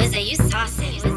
Wizzy, you saucy.